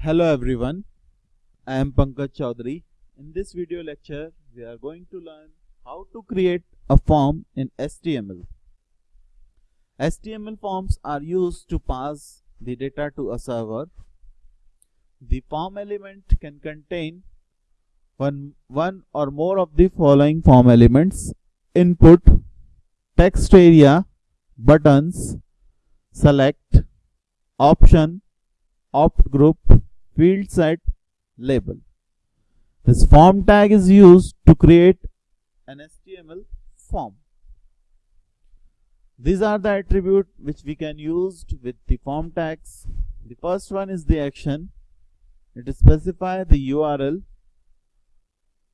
Hello everyone, I am Pankaj Chaudhary. In this video lecture, we are going to learn how to create a form in HTML. HTML forms are used to pass the data to a server. The form element can contain one, one or more of the following form elements input, text area, buttons, select, option, opt group, field set, label. This form tag is used to create an HTML form. These are the attributes which we can use with the form tags. The first one is the action. It specifies the URL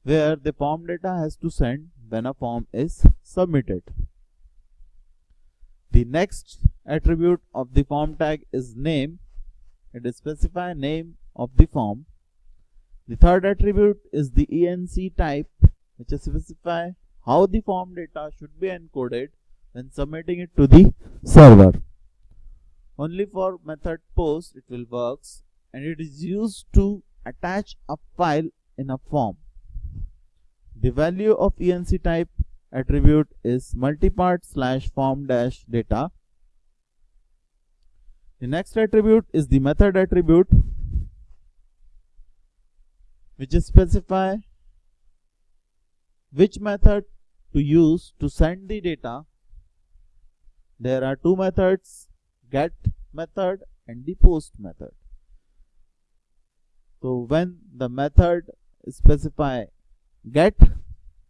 where the form data has to send when a form is submitted. The next attribute of the form tag is name. It specifies name of the form. The third attribute is the ENC type which specifies how the form data should be encoded when submitting it to the server. Only for method post it will works and it is used to attach a file in a form. The value of ENC type attribute is multipart slash form dash data. The next attribute is the method attribute which specify which method to use to send the data. There are two methods get method and the post method. So when the method specify get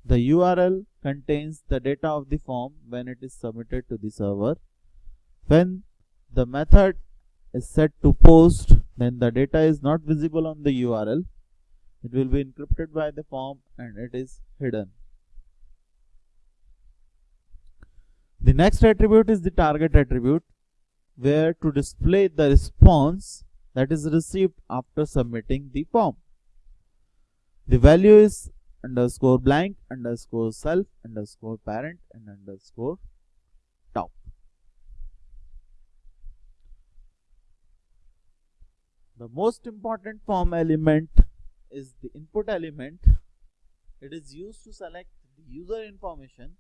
the URL contains the data of the form when it is submitted to the server. When the method is set to post then the data is not visible on the URL it will be encrypted by the form and it is hidden The next attribute is the target attribute where to display the response that is received after submitting the form. The value is underscore blank underscore self underscore parent and underscore top. The most important form element is the input element. It is used to select the user information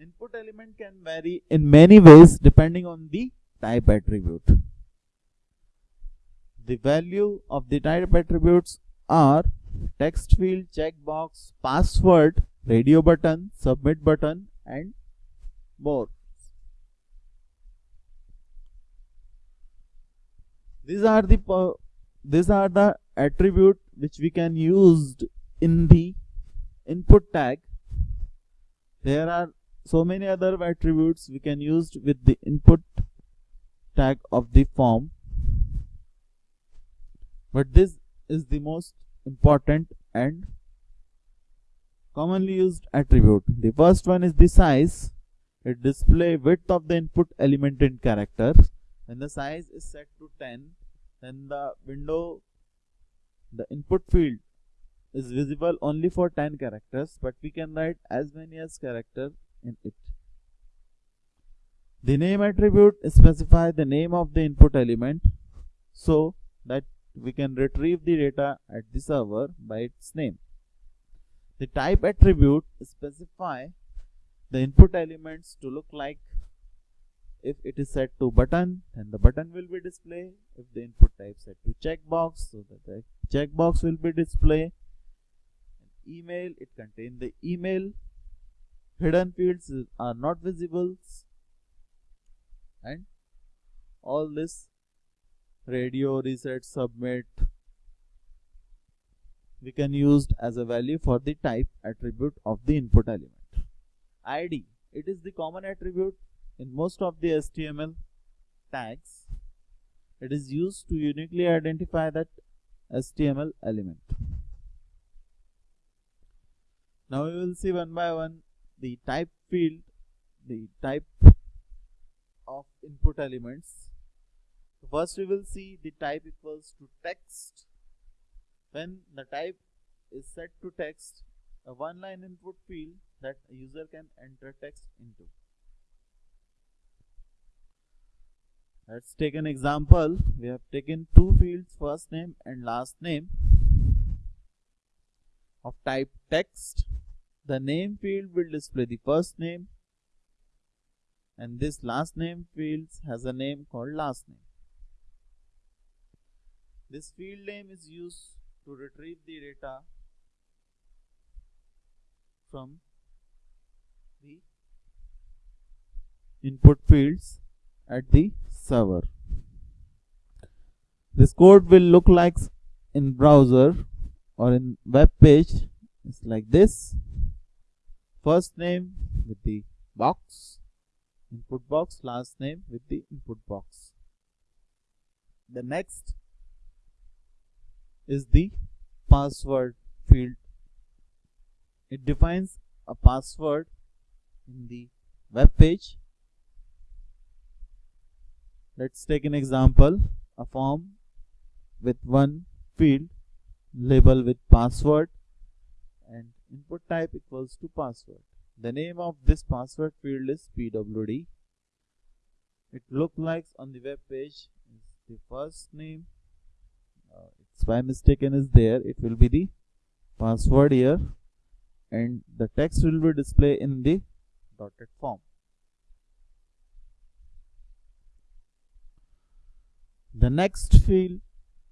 Input element can vary in many ways depending on the type attribute. The value of the type attributes are text field, checkbox, password, radio button, submit button and more. These are the these are the attribute which we can use in the input tag. There are so many other attributes we can use with the input tag of the form. But this is the most important and commonly used attribute. The first one is the size. It display width of the input element in characters. When the size is set to 10 then the window the input field is visible only for 10 characters but we can write as many as character in it. The name attribute specifies the name of the input element so that we can retrieve the data at the server by its name. The type attribute specify the input elements to look like if it is set to button then the button will be displayed if the input type set to checkbox so that the checkbox will be displayed email it contain the email. Hidden fields are not visible. And all this radio reset submit we can use as a value for the type attribute of the input element. Id it is the common attribute in most of the html tags it is used to uniquely identify that html element. Now we will see one by one the type field the type of input elements. First we will see the type equals to text. When the type is set to text a one line input field that a user can enter text into Let's take an example. We have taken two fields, first name and last name of type text. The name field will display the first name and this last name fields has a name called last name. This field name is used to retrieve the data from the input fields at the server. This code will look like in browser or in web page. It's like this. First name with the box. Input box. Last name with the input box. The next is the password field. It defines a password in the web page let's take an example a form with one field label with password and input type equals to password. The name of this password field is pwd it looks like on the web page the first name. Uh, it's by mistaken is there. It will be the password here. And the text will be displayed in the dotted form The next field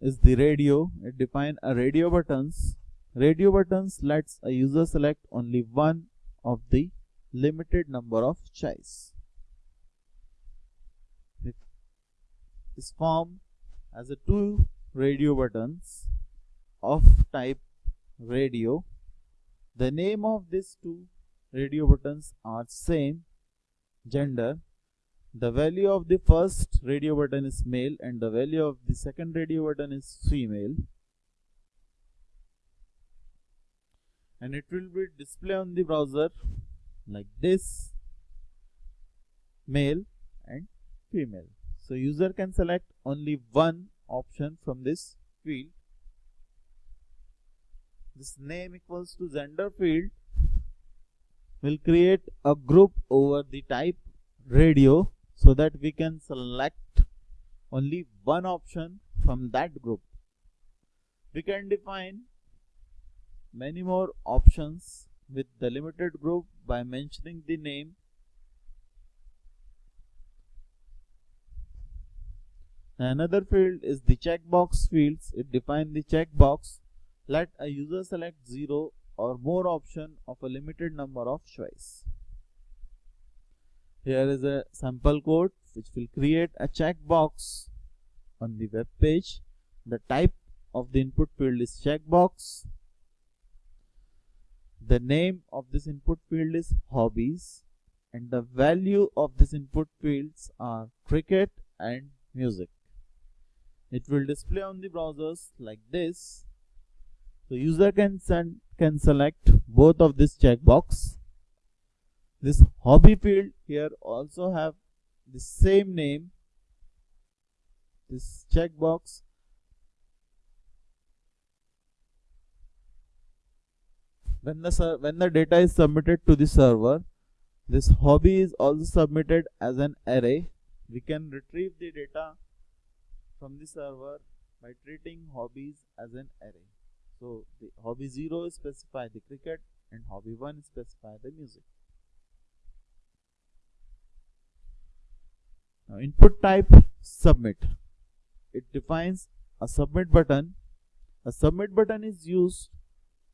is the radio. It defines a radio buttons. Radio buttons lets a user select only one of the limited number of choice. It is formed as a two radio buttons of type radio. The name of these two radio buttons are same gender the value of the first radio button is male and the value of the second radio button is female. And it will be displayed on the browser like this male and female. So user can select only one option from this field. This name equals to gender field will create a group over the type radio so that we can select only one option from that group. We can define many more options with the limited group by mentioning the name Another field is the checkbox fields. It defines the checkbox. Let a user select 0 or more option of a limited number of choice. Here is a sample code which will create a checkbox on the web page. The type of the input field is checkbox. The name of this input field is hobbies and the value of this input fields are cricket and music. It will display on the browsers like this. So user can send, can select both of this checkbox this hobby field here also have the same name this checkbox. When the when the data is submitted to the server this hobby is also submitted as an array. We can retrieve the data from the server by treating hobbies as an array. So the hobby 0 specify the cricket and hobby 1 specify the music Now input type submit. It defines a submit button. A submit button is used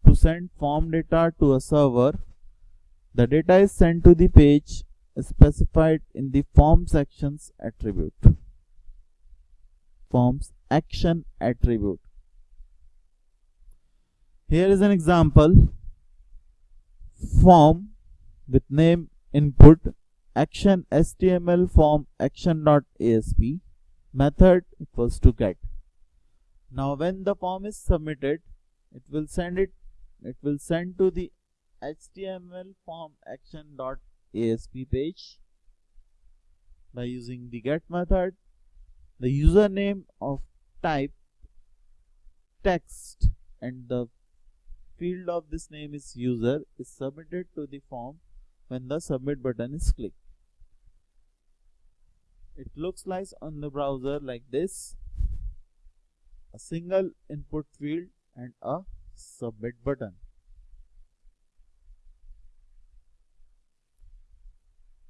to send form data to a server. The data is sent to the page specified in the form sections attribute. Forms action attribute. Here is an example. Form with name input action html form action.asp method equals to get. Now when the form is submitted it will send it it will send to the html form action.asp page by using the get method. The username of type text and the field of this name is user is submitted to the form when the submit button is clicked it looks like on the browser like this. A single input field and a submit button.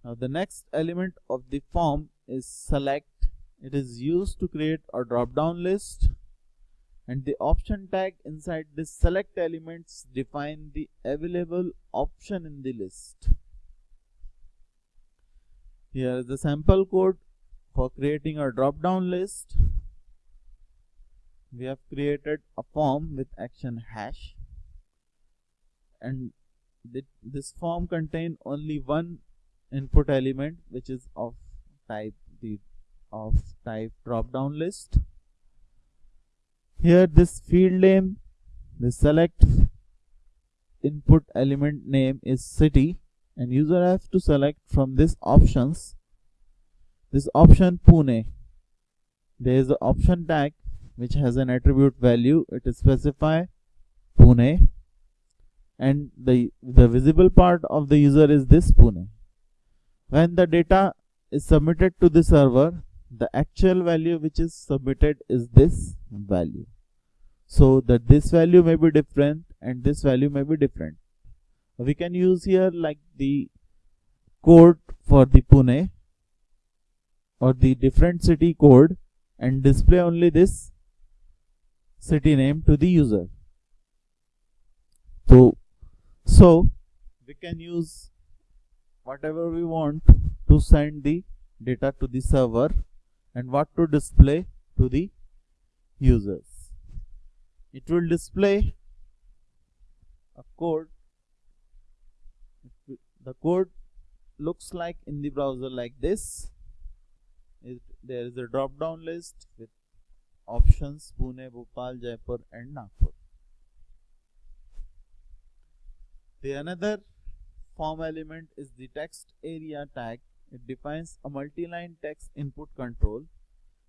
Now the next element of the form is select. It is used to create a drop down list. And the option tag inside this select elements define the available option in the list. Here is the sample code for creating a drop down list we have created a form with action hash. And th this form contain only one input element which is of type the of type drop down list. Here this field name the select input element name is city and user have to select from this options this option Pune. There is an option tag which has an attribute value. It is specify Pune. And the the visible part of the user is this Pune. When the data is submitted to the server the actual value which is submitted is this value. So that this value may be different and this value may be different. We can use here like the code for the Pune or the different city code and display only this city name to the user. So so we can use whatever we want to send the data to the server and what to display to the users. It will display a code. The code looks like in the browser like this it, there is a drop down list with options Pune, Bhopal, Jaipur and Nagpur. The another form element is the text area tag. It defines a multi-line text input control.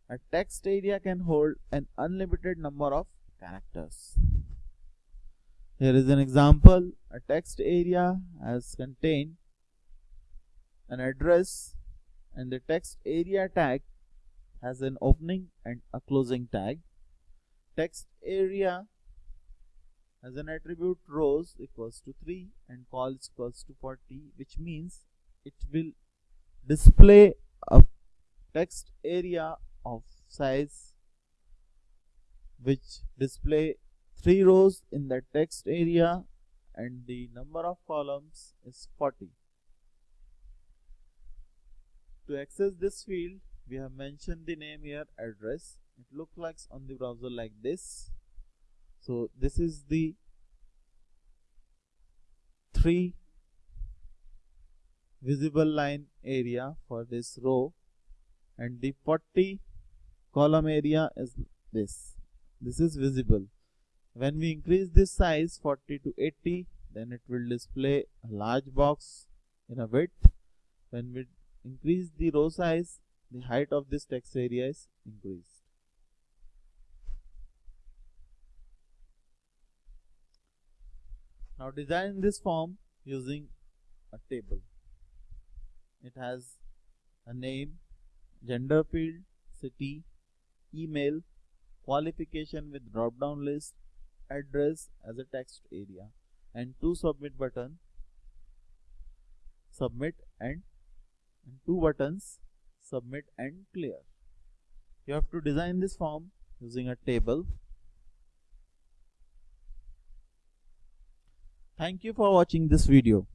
A text area can hold an unlimited number of characters. Here is an example. A text area has contained an address and the text area tag has an opening and a closing tag. Text area has an attribute rows equals to 3 and cols equals to 40 which means it will display a text area of size which display 3 rows in the text area and the number of columns is 40. To access this field we have mentioned the name here address. It looks like on the browser like this. So this is the three visible line area for this row. And the 40 column area is this. This is visible. When we increase this size 40 to 80 then it will display a large box in a width. When we increase the row size the height of this text area is increased. Now design this form using a table. It has a name, gender field, city, email, qualification with drop down list, address as a text area and two submit button submit and, and two buttons submit and clear. You have to design this form using a table. Thank you for watching this video.